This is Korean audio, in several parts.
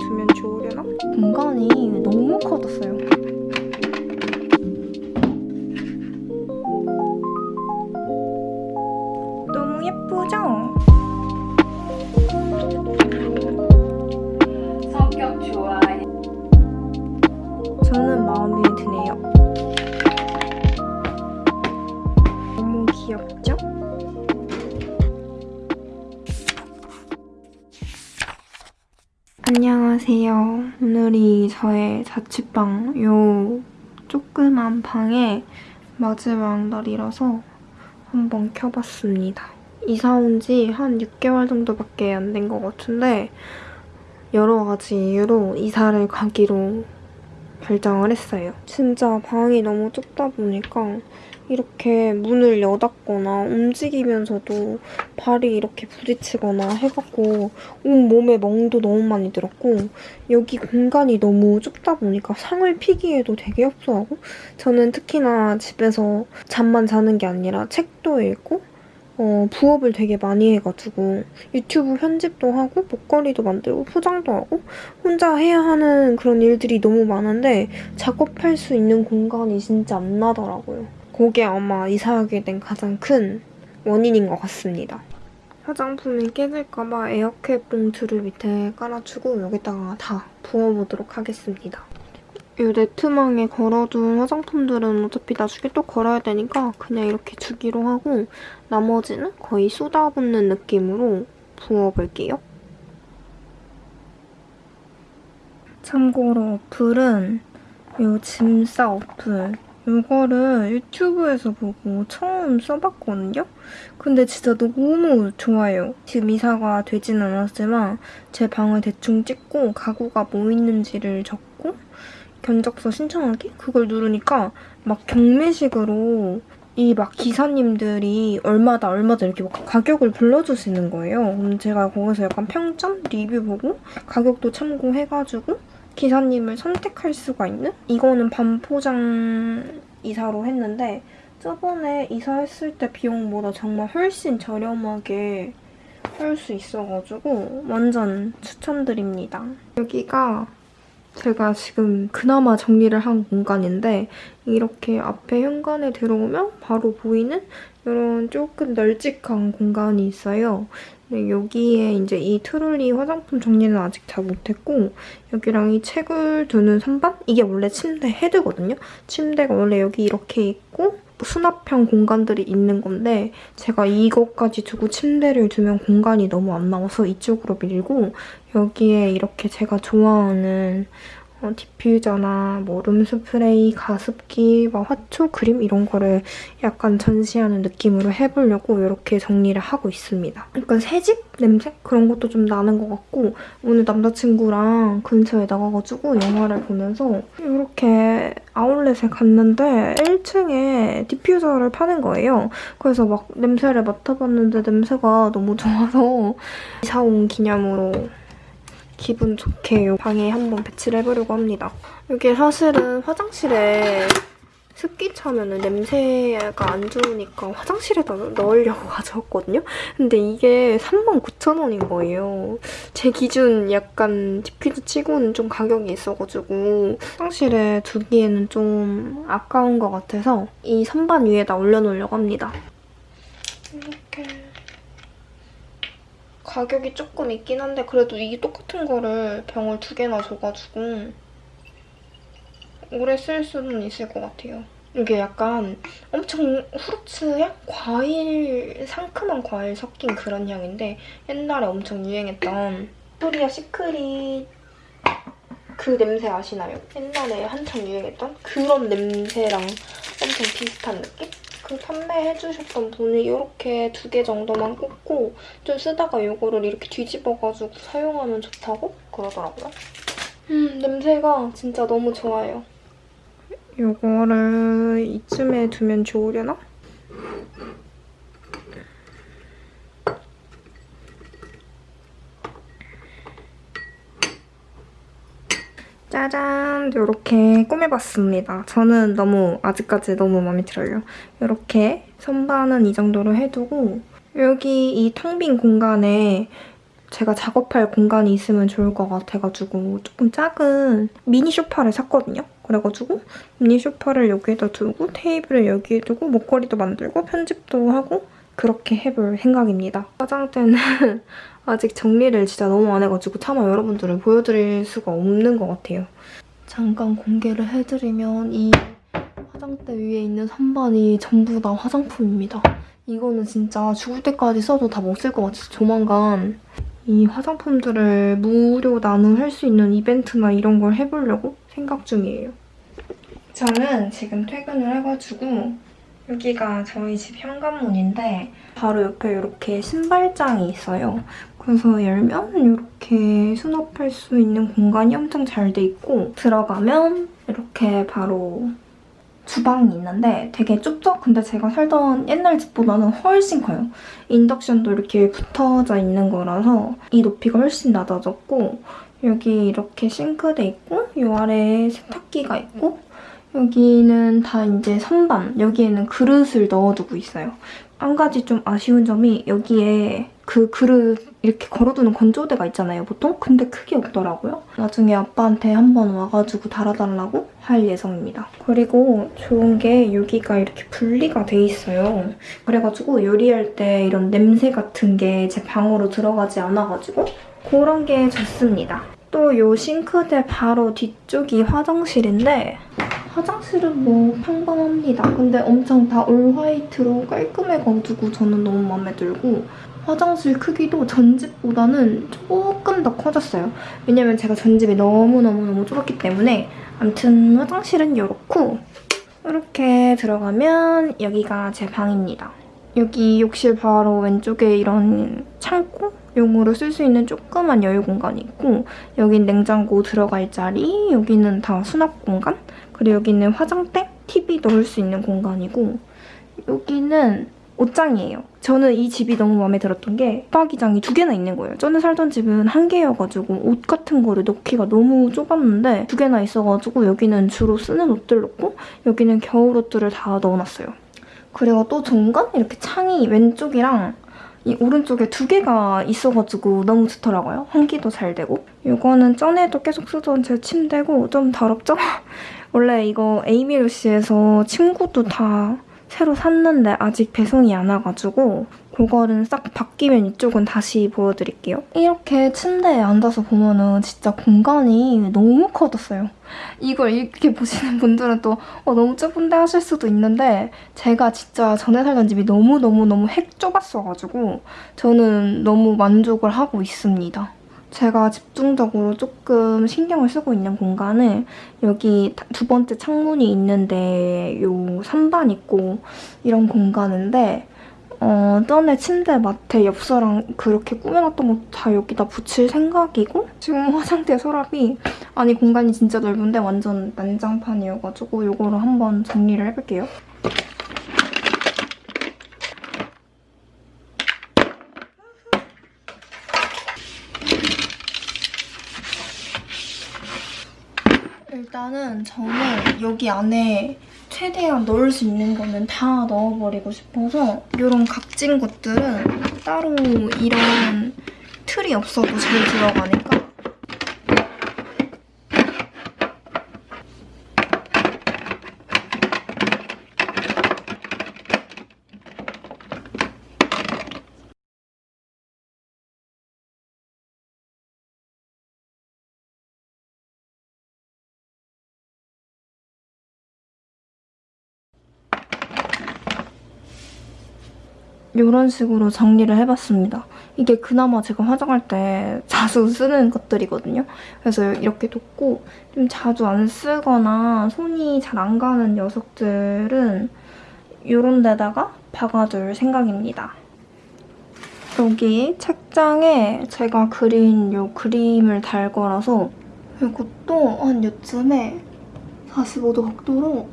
두면 좋으려나? 공간이 너무 커졌어요. 안녕하세요. 오늘이 저의 자취방 요 조그만 방의 마지막 날이라서 한번 켜봤습니다. 이사 온 지 한 6개월 정도밖에 안 된 것 같은데 여러 가지 이유로 이사를 가기로 결정을 했어요. 진짜 방이 너무 좁다 보니까 이렇게 문을 여닫거나 움직이면서도 발이 이렇게 부딪히거나 해갖고 온몸에 멍도 너무 많이 들었고 여기 공간이 너무 좁다 보니까 상을 피기에도 되게 협소하고 저는 특히나 집에서 잠만 자는 게 아니라 책도 읽고 어, 부업을 되게 많이 해가지고 유튜브 편집도 하고 목걸이도 만들고 포장도 하고 혼자 해야 하는 그런 일들이 너무 많은데 작업할 수 있는 공간이 진짜 안 나더라고요. 그게 아마 이사하게 된 가장 큰 원인인 것 같습니다. 화장품이 깨질까봐 에어캡 봉투를 밑에 깔아주고 여기다가 다 부어보도록 하겠습니다. 이 네트망에 걸어둔 화장품들은 어차피 나중에 또 걸어야 되니까 그냥 이렇게 주기로 하고 나머지는 거의 쏟아붓는 느낌으로 부어볼게요. 참고로 어플은 이 짐싸 어플 이거를 유튜브에서 보고 처음 써봤거든요? 근데 진짜 너무 좋아요. 지금 이사가 되진 않았지만 제 방을 대충 찍고 가구가 뭐 있는지를 적고 견적서 신청하기? 그걸 누르니까 막 경매식으로 이 막 기사님들이 얼마다 얼마다 이렇게 막 가격을 불러주시는 거예요. 그럼 제가 거기서 약간 평점? 리뷰 보고 가격도 참고해가지고 기사님을 선택할 수가 있는? 이거는 반포장 이사로 했는데 저번에 이사했을 때 비용보다 정말 훨씬 저렴하게 할 수 있어가지고 완전 추천드립니다. 여기가 제가 지금 그나마 정리를 한 공간인데 이렇게 앞에 현관에 들어오면 바로 보이는 이런 조금 널찍한 공간이 있어요. 여기에 이제 이 트롤리 화장품 정리는 아직 잘 못했고 여기랑 이 책을 두는 선반? 이게 원래 침대 헤드거든요? 침대가 원래 여기 이렇게 있고 수납형 공간들이 있는 건데 제가 이것까지 두고 침대를 두면 공간이 너무 안 나와서 이쪽으로 밀고 여기에 이렇게 제가 좋아하는 어, 디퓨저나 뭐 룸스프레이, 가습기, 막 화초, 그림 이런 거를 약간 전시하는 느낌으로 해보려고 이렇게 정리를 하고 있습니다. 약간 새집 냄새? 그런 것도 좀 나는 것 같고 오늘 남자친구랑 근처에 나가가지고 영화를 보면서 이렇게 아울렛에 갔는데 1층에 디퓨저를 파는 거예요. 그래서 막 냄새를 맡아봤는데 냄새가 너무 좋아서 이사 온 기념으로 기분 좋게 방에 한번 배치를 해보려고 합니다. 이게 사실은 화장실에 습기 차면 냄새가 안 좋으니까 화장실에다 넣으려고 가져왔거든요? 근데 이게 39,000원인 거예요. 제 기준 약간 디퓨즈 치고는 좀 가격이 있어가지고 화장실에 두기에는 좀 아까운 것 같아서 이 선반 위에다 올려놓으려고 합니다. 가격이 조금 있긴 한데 그래도 이 똑같은 거를 병을 두 개나 줘가지고 오래 쓸 수는 있을 것 같아요. 이게 약간 엄청 후르츠 향? 과일, 상큼한 과일 섞인 그런 향인데 옛날에 엄청 유행했던 토리아 시크릿 그 냄새 아시나요? 옛날에 한창 유행했던 그런 냄새랑 엄청 비슷한 느낌? 그 판매해주셨던 분이 이렇게 두 개 정도만 꽂고 좀 쓰다가 이거를 이렇게 뒤집어가지고 사용하면 좋다고 그러더라고요. 음, 냄새가 진짜 너무 좋아요. 이거를 이쯤에 두면 좋으려나? 짜잔! 이렇게 꾸며봤습니다. 저는 너무 아직까지 너무 마음에 들어요. 이렇게 선반은 이 정도로 해두고 여기 이 텅 빈 공간에 제가 작업할 공간이 있으면 좋을 것 같아가지고 조금 작은 미니 소파를 샀거든요. 그래가지고 미니 소파를 여기에다 두고 테이블을 여기에 두고 목걸이도 만들고 편집도 하고 그렇게 해볼 생각입니다. 화장대는 아직 정리를 진짜 너무 안 해가지고 차마 여러분들을 보여드릴 수가 없는 것 같아요. 잠깐 공개를 해드리면 이 화장대 위에 있는 선반이 전부 다 화장품입니다. 이거는 진짜 죽을 때까지 써도 다 못 쓸 것 같아서 조만간 이 화장품들을 무료 나눔할 수 있는 이벤트나 이런 걸 해보려고 생각 중이에요. 저는 지금 퇴근을 해가지고 여기가 저희 집 현관문인데 바로 옆에 이렇게 신발장이 있어요. 그래서 열면 이렇게 수납할 수 있는 공간이 엄청 잘 돼 있고 들어가면 이렇게 바로 주방이 있는데 되게 좁죠? 근데 제가 살던 옛날 집보다는 훨씬 커요. 인덕션도 이렇게 붙어져 있는 거라서 이 높이가 훨씬 낮아졌고 여기 이렇게 싱크대 있고 이 아래에 세탁기가 있고 여기는 다 이제 선반, 여기에는 그릇을 넣어두고 있어요. 한 가지 좀 아쉬운 점이 여기에 그 그릇 이렇게 걸어두는 건조대가 있잖아요, 보통? 근데 크게 없더라고요. 나중에 아빠한테 한번 와가지고 달아달라고 할 예정입니다. 그리고 좋은 게 여기가 이렇게 분리가 돼 있어요. 그래가지고 요리할 때 이런 냄새 같은 게 제 방으로 들어가지 않아가지고 그런 게 좋습니다. 또이 싱크대 바로 뒤쪽이 화장실인데 화장실은 뭐 평범합니다. 근데 엄청 다 올 화이트로 깔끔해가지고 저는 너무 마음에 들고 화장실 크기도 전 집보다는 조금 더 커졌어요. 왜냐면 제가 전 집이 너무너무너무 좁았기 때문에 아무튼 화장실은 이렇고 이렇게 들어가면 여기가 제 방입니다. 여기 욕실 바로 왼쪽에 이런 창고? 용으로 쓸 수 있는 조그만 여유 공간이 있고 여긴 냉장고 들어갈 자리, 여기는 다 수납 공간, 그리고 여기는 화장대, TV 넣을 수 있는 공간이고 여기는 옷장이에요. 저는 이 집이 너무 마음에 들었던 게 붙박이장이 두 개나 있는 거예요. 전에 살던 집은 한 개여가지고 옷 같은 거를 넣기가 너무 좁았는데 두 개나 있어가지고 여기는 주로 쓰는 옷들 넣고 여기는 겨울 옷들을 다 넣어놨어요. 그리고 또건 이렇게 창이 왼쪽이랑 이 오른쪽에 두 개가 있어가지고 너무 좋더라고요. 환기도 잘 되고. 이거는 전에도 계속 쓰던 제 침대고 좀 더럽죠? 원래 이거 에이미 루시에서 침구도 다 새로 샀는데 아직 배송이 안 와가지고 그거는 싹 바뀌면 이쪽은 다시 보여드릴게요. 이렇게 침대에 앉아서 보면은 진짜 공간이 너무 커졌어요. 이걸 이렇게 보시는 분들은 또 어, 너무 좁은데 하실 수도 있는데 제가 진짜 전에 살던 집이 너무너무너무 핵 좁았어가지고 저는 너무 만족을 하고 있습니다. 제가 집중적으로 조금 신경을 쓰고 있는 공간은 여기 두 번째 창문이 있는데 요 선반 있고 이런 공간인데 어, 전에 침대 마트 엽서랑 그렇게 꾸며놨던 거 다 여기다 붙일 생각이고 지금 화장대 서랍이 아니 공간이 진짜 넓은데 완전 난장판이어가지고 이거로 한번 정리를 해볼게요. 일단은 저는 여기 안에 최대한 넣을 수 있는 거는 다 넣어버리고 싶어서 이런 각진 것들은 따로 이런 틀이 없어도 잘 들어가니까 이런 식으로 정리를 해봤습니다. 이게 그나마 제가 화장할 때 자주 쓰는 것들이거든요. 그래서 이렇게 뒀고 좀 자주 안 쓰거나 손이 잘 안 가는 녀석들은 이런 데다가 박아둘 생각입니다. 여기 책장에 제가 그린 이 그림을 달 거라서 이것도 한 요쯤에 45도 각도로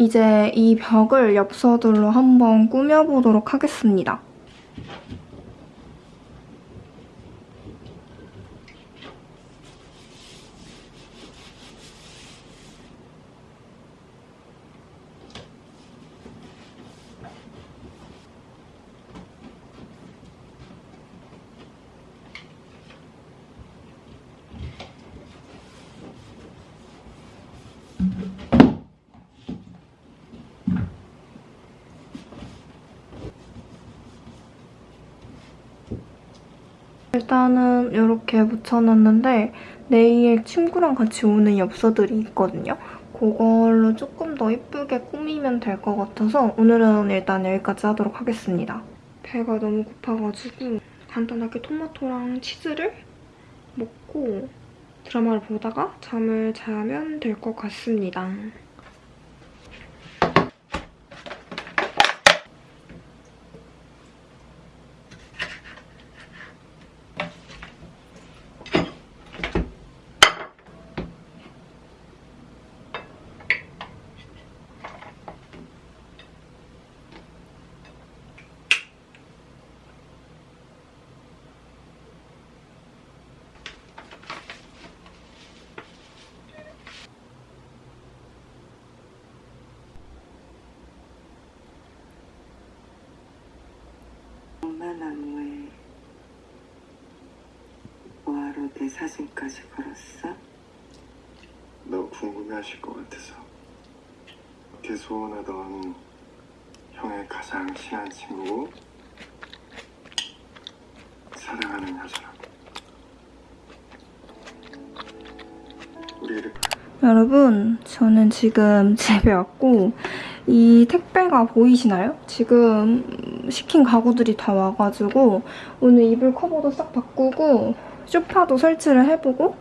이제 이 벽을 엽서들로 한번 꾸며보도록 하겠습니다. 일단은 이렇게 묻혀놨는데 내일 친구랑 같이 오는 엽서들이 있거든요. 그걸로 조금 더 예쁘게 꾸미면 될 것 같아서 오늘은 일단 여기까지 하도록 하겠습니다. 배가 너무 고파가지고 간단하게 토마토랑 치즈를 먹고 드라마를 보다가 잠을 자면 될 것 같습니다. 나무에 뭐하러 내 사진까지 걸었어? 너 궁금해하실 것 같아서 걔 소원하던 형의 가장 친한 친구고 사랑하는 여자라고 우리 이렇게 여러분, 저는 지금 집에 왔고 이 택배가 보이시나요? 지금 시킨 가구들이 다 와가지고 오늘 이불 커버도 싹 바꾸고 소파도 설치를 해보고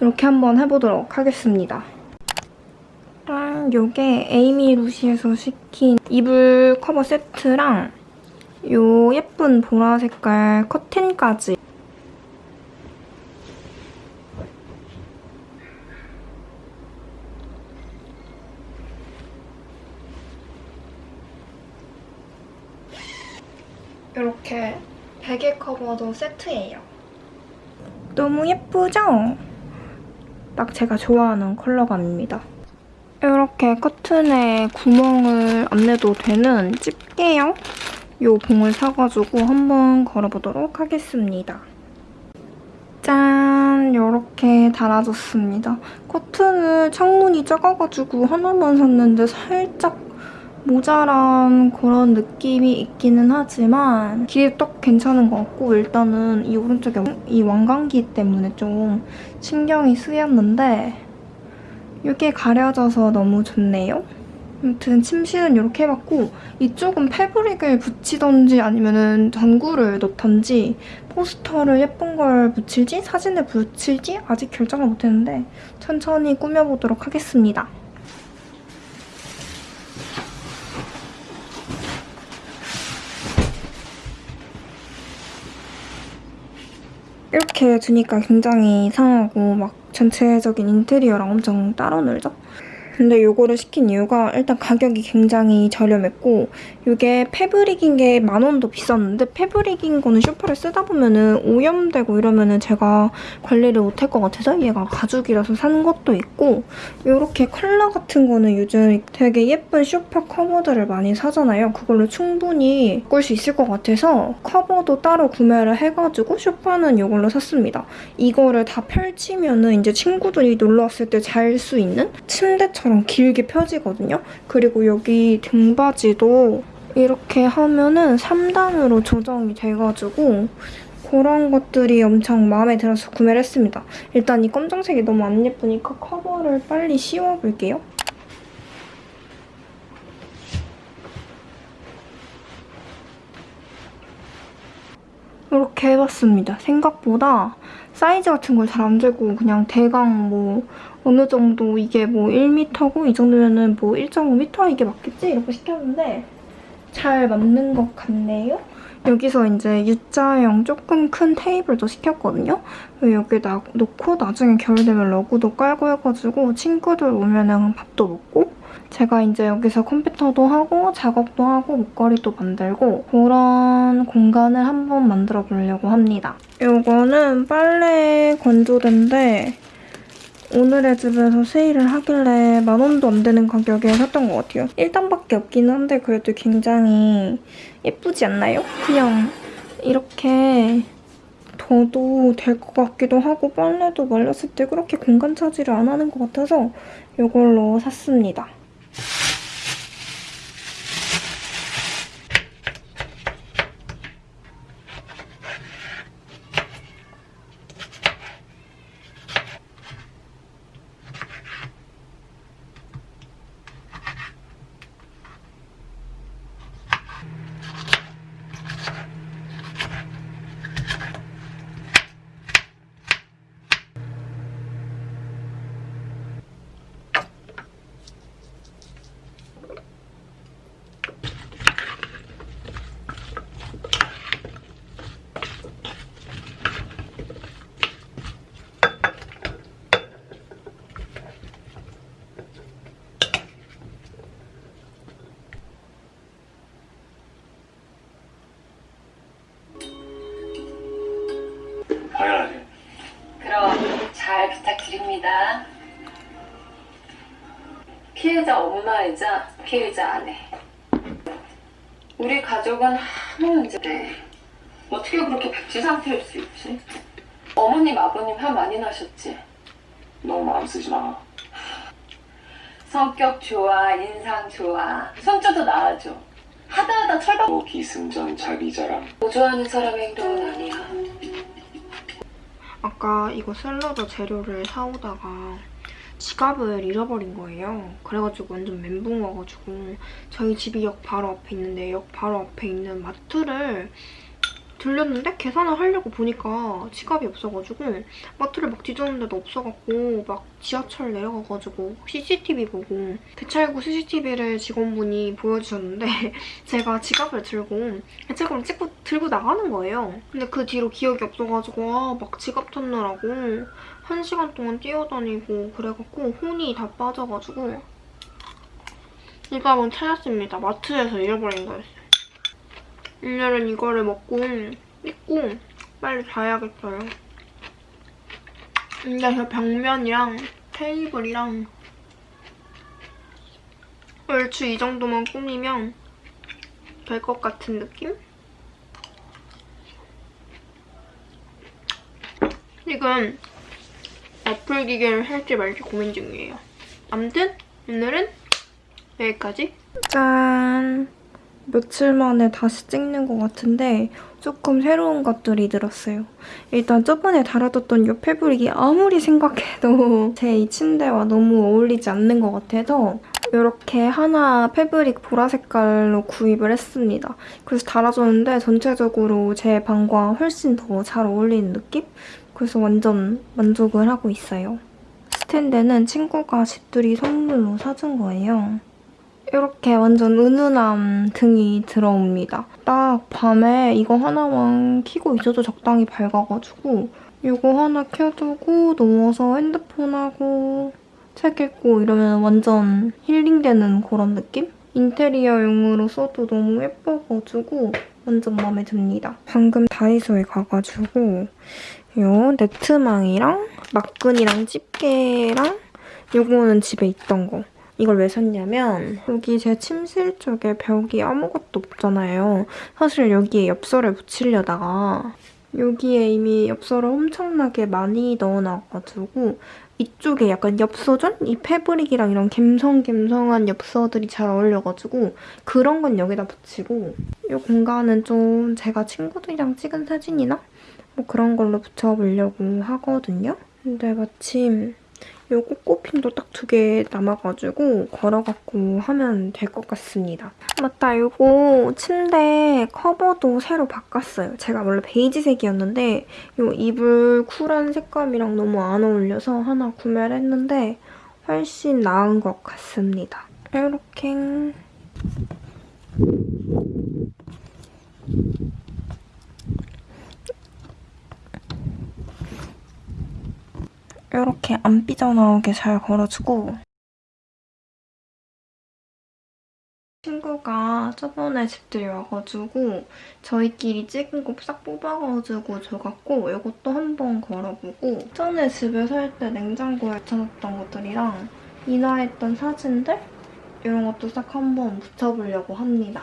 이렇게 한번 해보도록 하겠습니다. 짠! 요게 에이미 루시에서 시킨 이불 커버 세트랑 요 예쁜 보라 색깔 커튼까지 이렇게 커버도 세트예요. 너무 예쁘죠? 딱 제가 좋아하는 컬러감입니다. 이렇게 커튼에 구멍을 안 내도 되는 집게형 요 봉을 사가지고 한번 걸어보도록 하겠습니다. 짠! 이렇게 달아줬습니다. 커튼을 창문이 작아가지고 하나만 샀는데 살짝 모자란 그런 느낌이 있기는 하지만 길이 딱 괜찮은 것 같고 일단은 이 오른쪽에 이 왕관기 때문에 좀 신경이 쓰였는데 이게 가려져서 너무 좋네요. 아무튼 침실은 이렇게 해봤고 이쪽은 패브릭을 붙이던지 아니면 전구를 넣던지 포스터를 예쁜 걸 붙일지 사진을 붙일지 아직 결정을 못했는데 천천히 꾸며보도록 하겠습니다. 이렇게 두니까 굉장히 이상하고 막 전체적인 인테리어랑 엄청 따로 놀죠? 근데 이거를 시킨 이유가 일단 가격이 굉장히 저렴했고 이게 패브릭인 게 만 원도 비쌌는데 패브릭인 거는 쇼파를 쓰다 보면은 오염되고 이러면은 제가 관리를 못할 것 같아서 얘가 가죽이라서 산 것도 있고 이렇게 컬러 같은 거는 요즘 되게 예쁜 쇼파 커버들을 많이 사잖아요. 그걸로 충분히 바꿀 수 있을 것 같아서 커버도 따로 구매를 해가지고 쇼파는 이걸로 샀습니다. 이거를 다 펼치면은 이제 친구들이 놀러 왔을 때 잘 수 있는 침대처럼 길게 펴지거든요. 그리고 여기 등받이도 이렇게 하면은 3단으로 조정이 돼가지고 그런 것들이 엄청 마음에 들어서 구매를 했습니다. 일단 이 검정색이 너무 안 예쁘니까 커버를 빨리 씌워볼게요. 이렇게 해봤습니다. 생각보다 사이즈 같은 걸 잘 안 재고 그냥 대강 뭐 어느 정도 이게 뭐 1m고 이 정도면은 뭐 1.5m 이게 맞겠지? 이렇게 시켰는데 잘 맞는 것 같네요. 여기서 이제 U자형 조금 큰 테이블도 시켰거든요. 여기 나, 놓고 나중에 겨울 되면 러그도 깔고 해가지고 친구들 오면은 밥도 먹고 제가 이제 여기서 컴퓨터도 하고 작업도 하고 목걸이도 만들고 그런 공간을 한번 만들어 보려고 합니다. 이거는 빨래 건조대인데 오늘의 집에서 세일을 하길래 만 원도 안 되는 가격에 샀던 것 같아요. 1단밖에 없긴 한데 그래도 굉장히 예쁘지 않나요? 그냥 이렇게 둬도 될 것 같기도 하고 빨래도 말렸을 때 그렇게 공간 차지를 안 하는 것 같아서 이걸로 샀습니다. 당연하지. 그럼 잘 부탁드립니다. 피해자 엄마이자 피해자 아내. 우리 가족은 아무 문제인데 어떻게 그렇게 백지 상태일 수 있지? 어머님, 아버님 화 많이 나셨지? 너무 마음 쓰지 마. 성격 좋아, 인상 좋아, 손주도 낳아줘. 하다하다 철박 너 기승전 자기 자랑. 보조하는 사람의 행동은 아니야. 아까 이거 샐러드 재료를 사오다가 지갑을 잃어버린 거예요. 그래가지고 완전 멘붕 와가지고 저희 집이 역 바로 앞에 있는데 역 바로 앞에 있는 마트를 들렸는데 계산을 하려고 보니까 지갑이 없어가지고 마트를 막 뒤졌는데도 없어갖고 막 지하철 내려가가지고 CCTV 보고 대찰구 CCTV를 직원분이 보여주셨는데 제가 지갑을 들고 대찰구를 찍고 들고 나가는 거예요. 근데 그 뒤로 기억이 없어가지고 아, 막 지갑 찾느라고 한 시간 동안 뛰어다니고 그래갖고 혼이 다 빠져가지고 지갑은 찾았습니다. 마트에서 잃어버린 거였어요. 오늘은 이거를 먹고 씻고 빨리 자야겠어요. 근데 저 벽면이랑 테이블이랑 얼추 이 정도만 꾸미면 될 것 같은 느낌? 지금 애플 기계를 살지 말지 고민 중이에요. 아무튼 오늘은 여기까지. 짠! 며칠 만에 다시 찍는 것 같은데 조금 새로운 것들이 들었어요. 일단 저번에 달아뒀던 이 패브릭이 아무리 생각해도 제 이 침대와 너무 어울리지 않는 것 같아서 이렇게 하나 패브릭 보라 색깔로 구입을 했습니다. 그래서 달아줬는데 전체적으로 제 방과 훨씬 더 잘 어울리는 느낌? 그래서 완전 만족을 하고 있어요. 스탠드는 친구가 집들이 선물로 사준 거예요. 이렇게 완전 은은한 등이 들어옵니다. 딱 밤에 이거 하나만 켜고 있어도 적당히 밝아가지고 이거 하나 켜두고 누워서 핸드폰하고 책 읽고 이러면 완전 힐링되는 그런 느낌? 인테리어용으로 써도 너무 예뻐가지고 완전 마음에 듭니다. 방금 다이소에 가가지고 요 네트망이랑 막근이랑 집게랑 요거는 집에 있던 거 이걸 왜 샀냐면 여기 제 침실 쪽에 벽이 아무것도 없잖아요. 사실 여기에 엽서를 붙이려다가 여기에 이미 엽서를 엄청나게 많이 넣어놔가지고 이쪽에 약간 엽서전? 이 패브릭이랑 이런 갬성갬성한 엽서들이 잘 어울려가지고 그런 건 여기다 붙이고 이 공간은 좀 제가 친구들이랑 찍은 사진이나 뭐 그런 걸로 붙여보려고 하거든요. 근데 마침 요 꽃꽃핀도 딱 두 개 남아가지고 걸어갖고 하면 될 것 같습니다. 맞다, 요거 침대 커버도 새로 바꿨어요. 제가 원래 베이지색이었는데 요 이불 쿨한 색감이랑 너무 안 어울려서 하나 구매를 했는데 훨씬 나은 것 같습니다. 이렇게 이렇게 안 삐져나오게 잘 걸어주고. 친구가 저번에 집들이 와가지고 저희끼리 찍은 거 싹 뽑아가지고 줘갖고 이것도 한번 걸어보고. 전에 집에 살 때 냉장고에 붙여놨던 것들이랑 인화했던 사진들? 이런 것도 싹 한번 붙여보려고 합니다.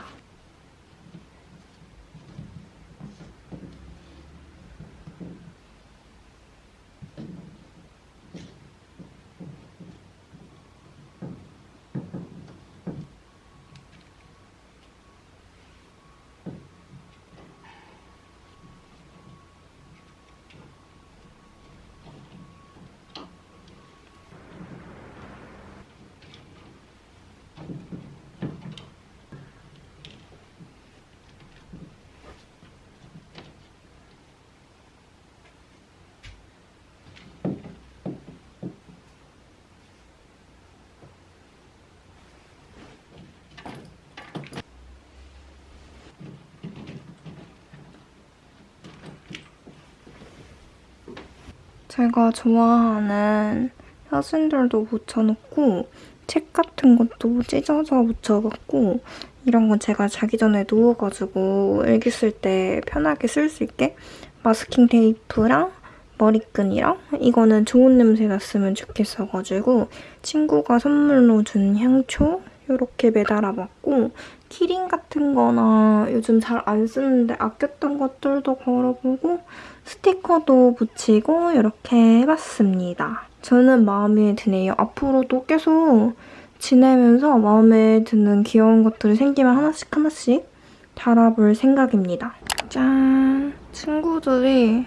제가 좋아하는 사진들도 붙여놓고 책 같은 것도 찢어서 붙여봤고 이런 건 제가 자기 전에 누워가지고 일기 쓸 때 편하게 쓸 수 있게 마스킹 테이프랑 머리끈이랑 이거는 좋은 냄새 났으면 좋겠어가지고 친구가 선물로 준 향초 이렇게 매달아봤고 키링 같은 거나 요즘 잘 안 쓰는데 아꼈던 것들도 걸어보고 스티커도 붙이고 이렇게 해봤습니다. 저는 마음에 드네요. 앞으로도 계속 지내면서 마음에 드는 귀여운 것들이 생기면 하나씩 하나씩 달아볼 생각입니다. 짠! 친구들이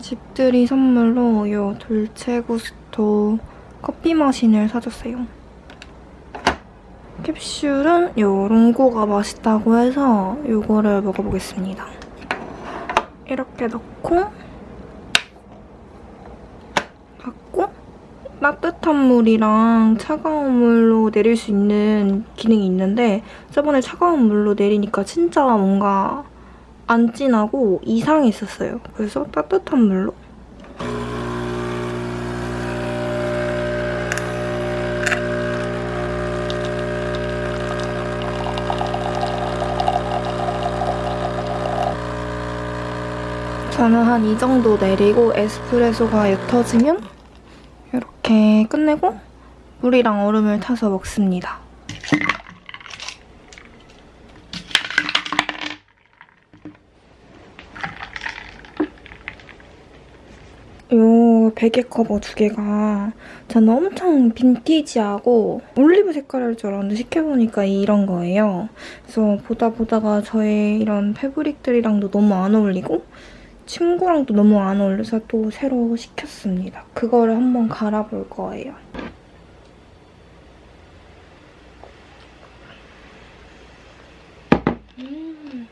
집들이 선물로 이 돌체구스토 커피 머신을 사줬어요. 캡슐은 요 롱고가 맛있다고 해서 이거를 먹어보겠습니다. 이렇게 넣고 닫고 따뜻한 물이랑 차가운 물로 내릴 수 있는 기능이 있는데 저번에 차가운 물로 내리니까 진짜 뭔가 안 진하고 이상했었어요. 그래서 따뜻한 물로 저는 한 이 정도 내리고 에스프레소가 옅어지면 이렇게 끝내고 물이랑 얼음을 타서 먹습니다. 요 베개 커버 두 개가 저는 엄청 빈티지하고 올리브 색깔일 줄 알았는데 시켜보니까 이런 거예요. 그래서 보다 보다가 저의 이런 패브릭들이랑도 너무 안 어울리고 친구랑도 너무 안 어울려서 또 새로 시켰습니다. 그거를 한번 갈아볼 거예요. 음.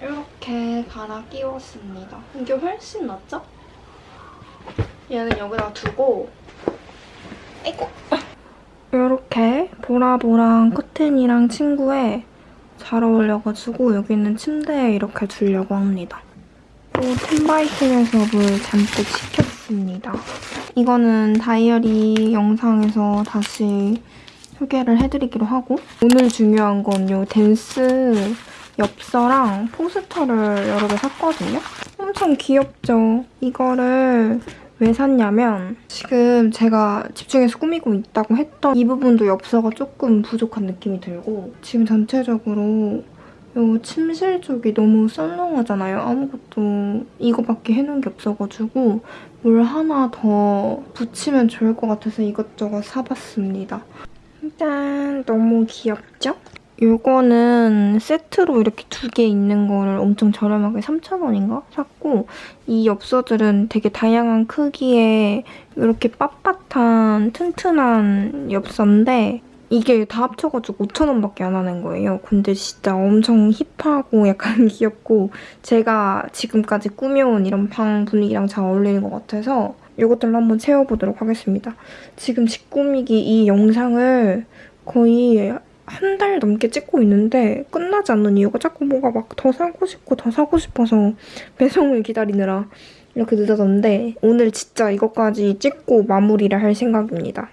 이렇게 갈아 끼웠습니다. 이게 훨씬 낫죠? 얘는 여기다 두고 아이고 이렇게 보라보랑 커튼이랑 친구에 잘 어울려가지고 여기 있는 침대에 이렇게 두려고 합니다. 또 텐바이텐에서 물 잔뜩 시켰습니다. 이거는 다이어리 영상에서 다시 소개를 해드리기로 하고 오늘 중요한 건 요 댄스 엽서랑 포스터를 여러 개 샀거든요. 엄청 귀엽죠? 이거를 왜 샀냐면 지금 제가 집중해서 꾸미고 있다고 했던 이 부분도 엽서가 조금 부족한 느낌이 들고 지금 전체적으로 이 침실 쪽이 너무 썰렁하잖아요. 아무것도 이거밖에 해놓은 게 없어가지고 뭘 하나 더 붙이면 좋을 것 같아서 이것저것 사봤습니다. 짠! 너무 귀엽죠? 이거는 세트로 이렇게 두 개 있는 거를 엄청 저렴하게 3,000원인가 샀고 이 엽서들은 되게 다양한 크기의 이렇게 빳빳한 튼튼한 엽서인데 이게 다 합쳐가지고 5,000원밖에 안 하는 거예요. 근데 진짜 엄청 힙하고 약간 귀엽고 제가 지금까지 꾸며온 이런 방 분위기랑 잘 어울리는 것 같아서 이것들로 한번 채워보도록 하겠습니다. 지금 집 꾸미기 이 영상을 거의 한 달 넘게 찍고 있는데 끝나지 않는 이유가 자꾸 뭐가 막 더 사고 싶고 더 사고 싶어서 배송을 기다리느라 이렇게 늦어졌는데 오늘 진짜 이것까지 찍고 마무리를 할 생각입니다.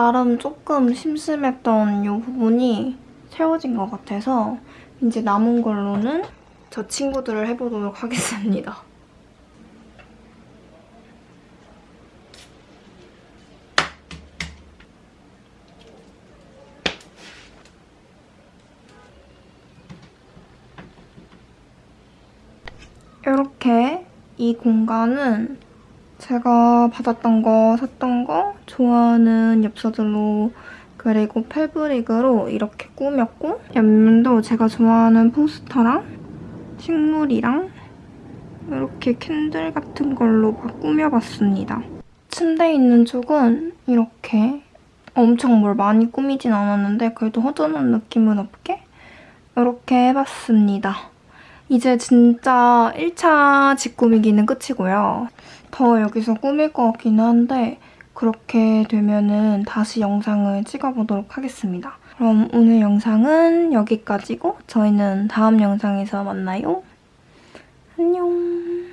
나름 조금 심심했던 이 부분이 채워진 것 같아서 이제 남은 걸로는 저 친구들을 해보도록 하겠습니다. 이렇게 이 공간은 제가 받았던 거, 샀던 거, 좋아하는 엽서들로 그리고 펠브릭으로 이렇게 꾸몄고 옆면도 제가 좋아하는 포스터랑 식물이랑 이렇게 캔들 같은 걸로 막 꾸며봤습니다. 침대 있는 쪽은 이렇게 엄청 뭘 많이 꾸미진 않았는데 그래도 허전한 느낌은 없게 이렇게 해봤습니다. 이제 진짜 1차 집 꾸미기는 끝이고요. 더 여기서 꾸밀 것 같기는 한데 그렇게 되면은 다시 영상을 찍어보도록 하겠습니다. 그럼 오늘 영상은 여기까지고 저희는 다음 영상에서 만나요. 안녕.